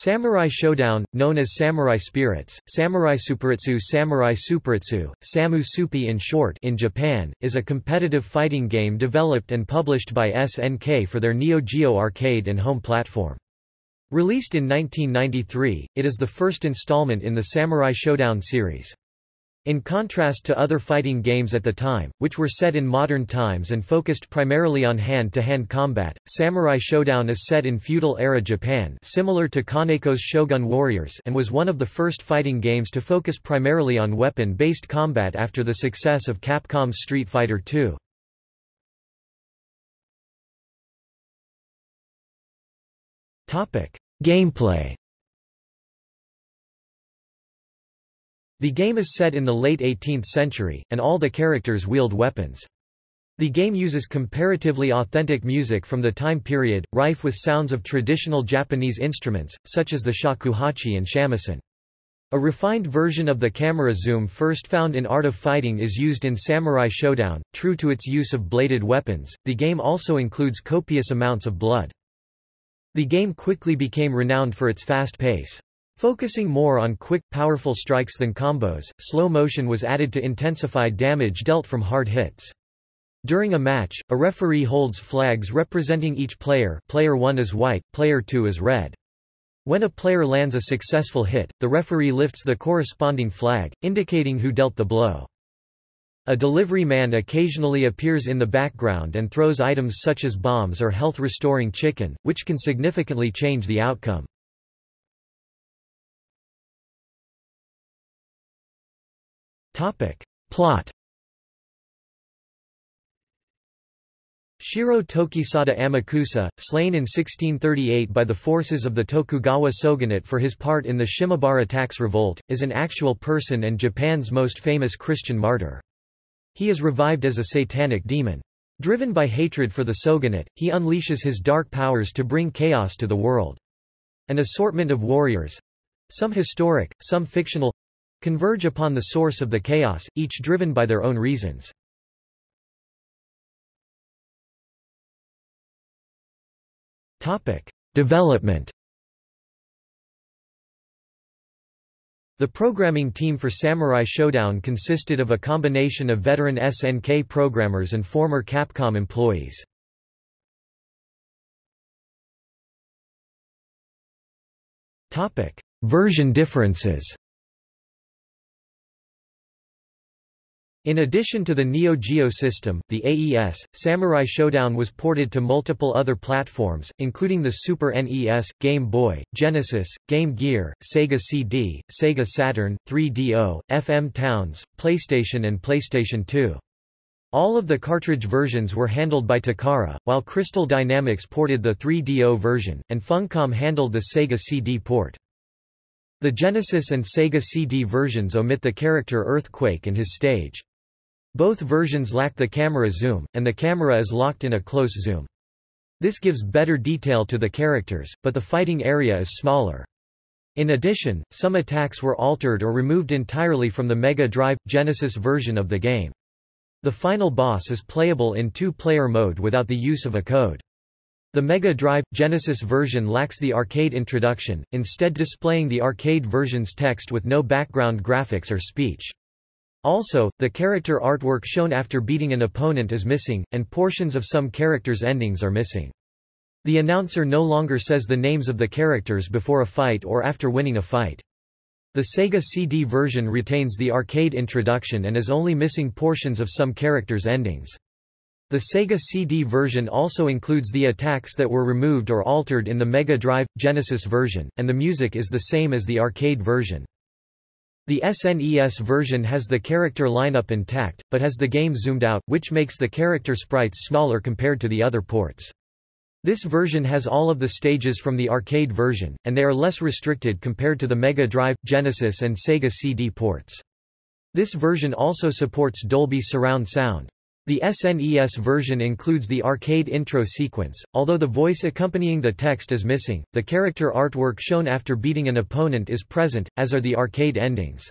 Samurai Shodown, known as Samurai Spirits, Samurai Superitsu Samurai Superitsu, Samu Supi in short in Japan, is a competitive fighting game developed and published by SNK for their Neo Geo arcade and home platform. Released in 1993, it is the first installment in the Samurai Shodown series. In contrast to other fighting games at the time, which were set in modern times and focused primarily on hand-to-hand -hand combat, Samurai Shodown is set in feudal-era Japan similar to Kaneko's Shogun Warriors and was one of the first fighting games to focus primarily on weapon-based combat after the success of Capcom's Street Fighter II. Gameplay The game is set in the late 18th century, and all the characters wield weapons. The game uses comparatively authentic music from the time period, rife with sounds of traditional Japanese instruments, such as the shakuhachi and shamisen. A refined version of the camera zoom first found in Art of Fighting is used in Samurai Shodown. True to its use of bladed weapons, the game also includes copious amounts of blood. The game quickly became renowned for its fast pace. Focusing more on quick, powerful strikes than combos, slow motion was added to intensify damage dealt from hard hits. During a match, a referee holds flags representing each player player 1 is white, player 2 is red. When a player lands a successful hit, the referee lifts the corresponding flag, indicating who dealt the blow. A delivery man occasionally appears in the background and throws items such as bombs or health-restoring chicken, which can significantly change the outcome. Plot Shiro Tokisada Amakusa, slain in 1638 by the forces of the Tokugawa shogunate for his part in the Shimabara tax revolt, is an actual person and Japan's most famous Christian martyr. He is revived as a satanic demon. Driven by hatred for the shogunate, he unleashes his dark powers to bring chaos to the world. An assortment of warriors—some historic, some fictional, converge upon the source of the chaos, each driven by their own reasons. Topic: Development. The programming team for Samurai Shodown consisted of a combination of veteran SNK programmers and former Capcom employees. Version differences. In addition to the Neo Geo system, the AES, Samurai Shodown was ported to multiple other platforms, including the Super NES, Game Boy, Genesis, Game Gear, Sega CD, Sega Saturn, 3DO, FM Towns, PlayStation and PlayStation 2. All of the cartridge versions were handled by Takara, while Crystal Dynamics ported the 3DO version, and Funcom handled the Sega CD port. The Genesis and Sega CD versions omit the character Earthquake and his stage. Both versions lack the camera zoom, and the camera is locked in a close zoom. This gives better detail to the characters, but the fighting area is smaller. In addition, some attacks were altered or removed entirely from the Mega Drive – Genesis version of the game. The final boss is playable in two-player mode without the use of a code. The Mega Drive – Genesis version lacks the arcade introduction, instead displaying the arcade version's text with no background graphics or speech. Also, the character artwork shown after beating an opponent is missing, and portions of some characters' endings are missing. The announcer no longer says the names of the characters before a fight or after winning a fight. The Sega CD version retains the arcade introduction and is only missing portions of some characters' endings. The Sega CD version also includes the attacks that were removed or altered in the Mega Drive – Genesis version, and the music is the same as the arcade version. The SNES version has the character lineup intact, but has the game zoomed out, which makes the character sprites smaller compared to the other ports. This version has all of the stages from the arcade version, and they are less restricted compared to the Mega Drive, Genesis and Sega CD ports. This version also supports Dolby surround sound. The SNES version includes the arcade intro sequence, although the voice accompanying the text is missing, the character artwork shown after beating an opponent is present, as are the arcade endings.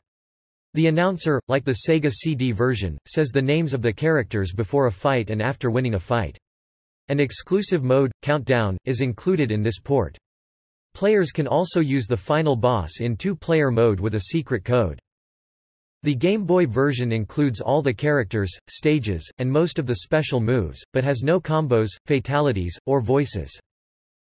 The announcer, like the Sega CD version, says the names of the characters before a fight and after winning a fight. An exclusive mode, Countdown, is included in this port. Players can also use the final boss in two-player mode with a secret code. The Game Boy version includes all the characters, stages, and most of the special moves, but has no combos, fatalities, or voices.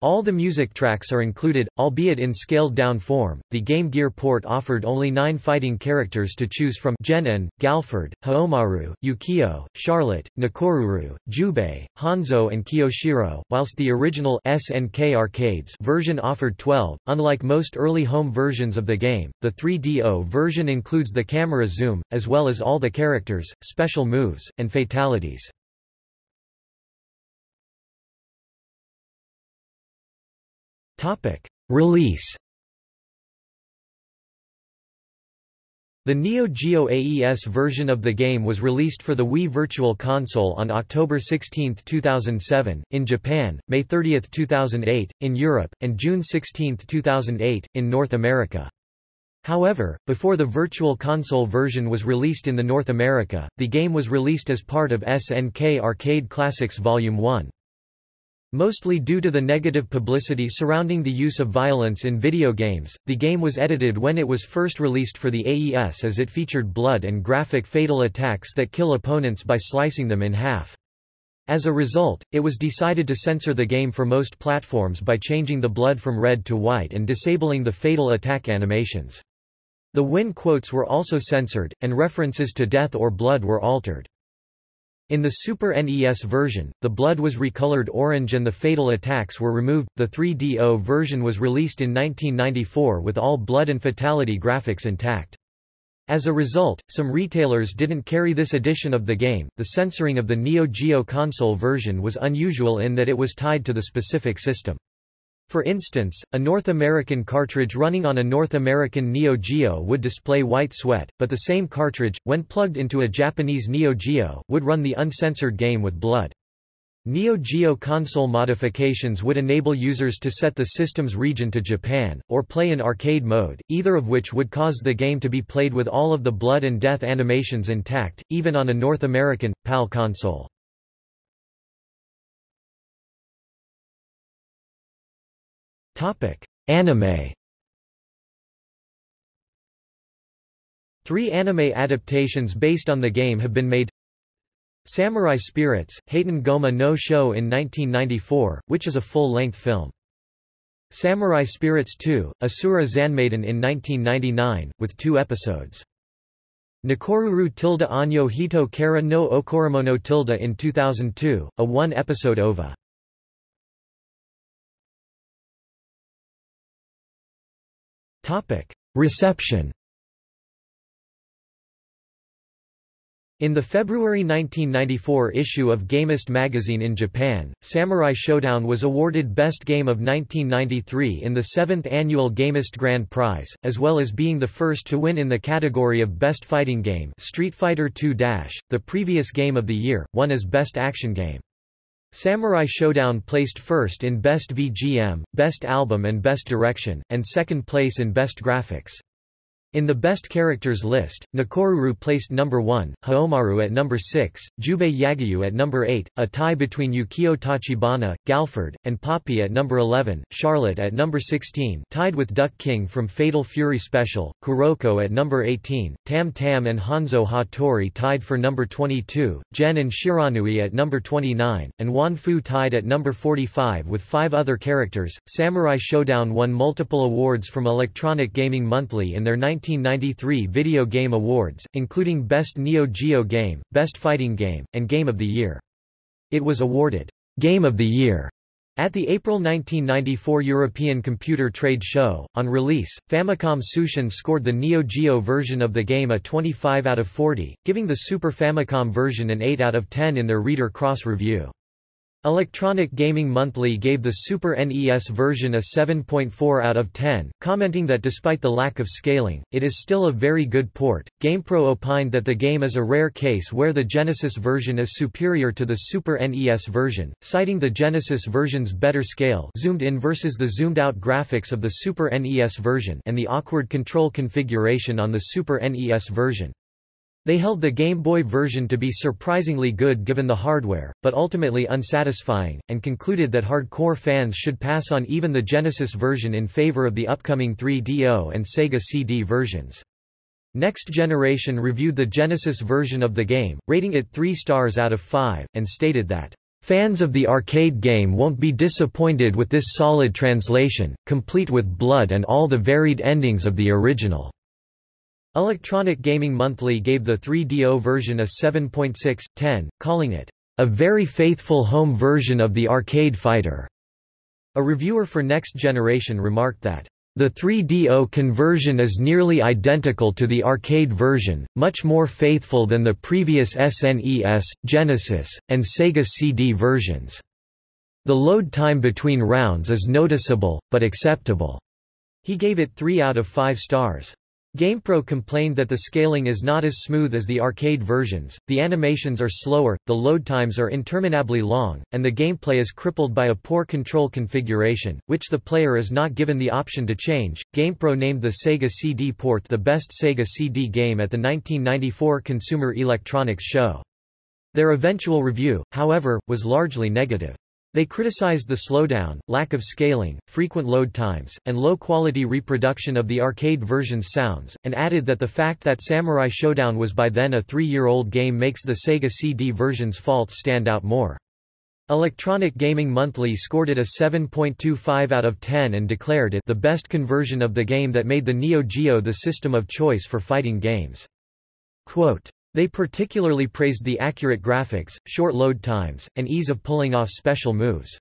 All the music tracks are included, albeit in scaled-down form. The Game Gear port offered only nine fighting characters to choose from Genin, Galford, Haohmaru, Yukio, Charlotte, Nakoruru, Jubei, Hanzo and Kyoshiro, whilst the original SNK Arcades version offered 12. Unlike most early home versions of the game, the 3DO version includes the camera zoom, as well as all the characters, special moves, and fatalities. Topic. Release The Neo Geo AES version of the game was released for the Wii Virtual Console on October 16, 2007, in Japan, May 30, 2008, in Europe, and June 16, 2008, in North America. However, before the Virtual Console version was released in the North America, the game was released as part of SNK Arcade Classics Volume 1. Mostly due to the negative publicity surrounding the use of violence in video games, the game was edited when it was first released for the AES as it featured blood and graphic fatal attacks that kill opponents by slicing them in half. As a result, it was decided to censor the game for most platforms by changing the blood from red to white and disabling the fatal attack animations. The win quotes were also censored, and references to death or blood were altered. In the Super NES version, the blood was recolored orange and the fatal attacks were removed. The 3DO version was released in 1994 with all blood and fatality graphics intact. As a result, some retailers didn't carry this edition of the game. The censoring of the Neo Geo console version was unusual in that it was tied to the specific system. For instance, a North American cartridge running on a North American Neo Geo would display white sweat, but the same cartridge, when plugged into a Japanese Neo Geo, would run the uncensored game with blood. Neo Geo console modifications would enable users to set the system's region to Japan, or play in arcade mode, either of which would cause the game to be played with all of the blood and death animations intact, even on a North American, PAL console. Topic: Anime. Three anime adaptations based on the game have been made. Samurai Spirits, Heiten Goma no Show in 1994, which is a full-length film. Samurai Spirits 2, Asura Zanmaiden in 1999, with two episodes. Nakoruru tilde Anyo Hito Kara no Okoromono in 2002, a one-episode OVA. Reception In the February 1994 issue of Gamest magazine in Japan, Samurai Shodown was awarded Best Game of 1993 in the 7th annual Gamest Grand Prize, as well as being the first to win in the category of Best Fighting Game Street Fighter II the previous game of the year, won as Best Action Game. Samurai Shodown placed first in Best VGM, Best Album and Best Direction, and second place in Best Graphics. In the best characters list, Nakoruru placed number 1, Haohmaru at number 6, Jubei Yagyu at number 8, a tie between Yukio Tachibana, Galford, and Poppy at number 11, Charlotte at number 16 tied with Duck King from Fatal Fury Special, Kuroko at number 18, Tam Tam and Hanzo Hattori tied for number 22, Gen-an Shiranui at number 29, and Wan Fu tied at number 45 with five other characters. Samurai Shodown won multiple awards from Electronic Gaming Monthly in their 19 1993 Video Game Awards, including Best Neo Geo Game, Best Fighting Game, and Game of the Year. It was awarded Game of the Year at the April 1994 European Computer Trade Show. On release, Famicom Tsūshin scored the Neo Geo version of the game a 25 out of 40, giving the Super Famicom version an 8 out of 10 in their Reader Cross review. Electronic Gaming Monthly gave the Super NES version a 7.4 out of 10, commenting that despite the lack of scaling, it is still a very good port. GamePro opined that the game is a rare case where the Genesis version is superior to the Super NES version, citing the Genesis version's better scale zoomed in versus the zoomed out graphics of the Super NES version and the awkward control configuration on the Super NES version. They held the Game Boy version to be surprisingly good given the hardware, but ultimately unsatisfying, and concluded that hardcore fans should pass on even the Genesis version in favor of the upcoming 3DO and Sega CD versions. Next Generation reviewed the Genesis version of the game, rating it 3 stars out of 5, and stated that, "...fans of the arcade game won't be disappointed with this solid translation, complete with blood and all the varied endings of the original." Electronic Gaming Monthly gave the 3DO version a 7.6/10, calling it a very faithful home version of the arcade fighter. A reviewer for Next Generation remarked that the 3DO conversion is nearly identical to the arcade version, much more faithful than the previous SNES, Genesis, and Sega CD versions. The load time between rounds is noticeable, but acceptable. He gave it 3 out of 5 stars. GamePro complained that the scaling is not as smooth as the arcade versions, the animations are slower, the load times are interminably long, and the gameplay is crippled by a poor control configuration, which the player is not given the option to change. GamePro named the Sega CD port the best Sega CD game at the 1994 Consumer Electronics Show. Their eventual review, however, was largely negative. They criticized the slowdown, lack of scaling, frequent load times, and low-quality reproduction of the arcade version's sounds, and added that the fact that Samurai Shodown was by then a three-year-old game makes the Sega CD version's faults stand out more. Electronic Gaming Monthly scored it a 7.25 out of 10 and declared it the best conversion of the game that made the Neo Geo the system of choice for fighting games. Quote, they particularly praised the accurate graphics, short load times, and ease of pulling off special moves.